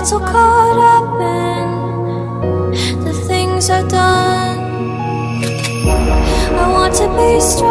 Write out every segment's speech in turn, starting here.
got so caught up in the things I've done. I want to be strong.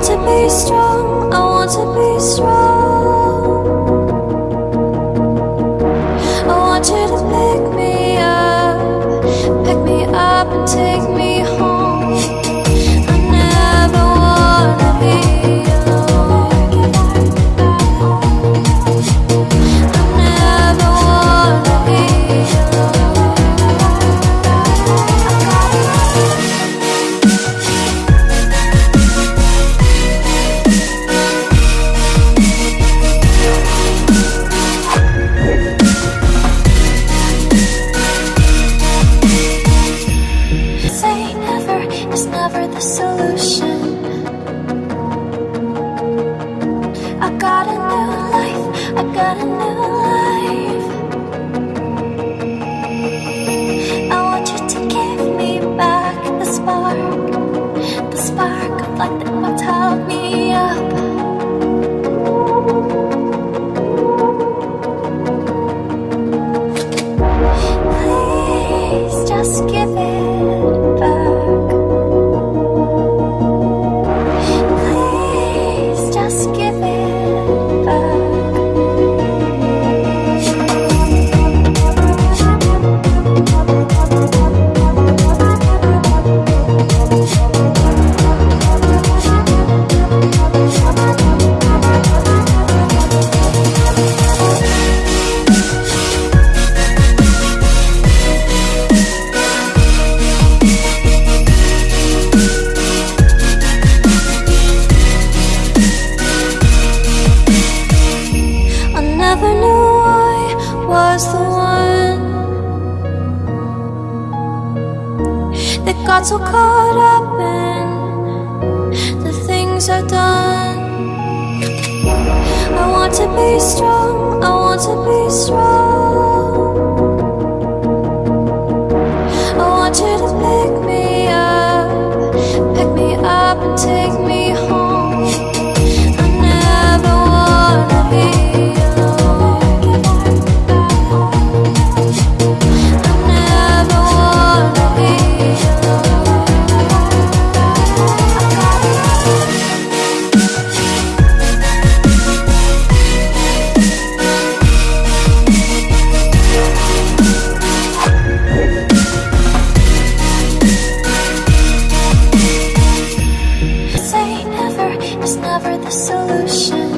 Want to be strong, I want to be strong. like the got so caught up in the things I've done. I want to be strong, I want to be strong. deixa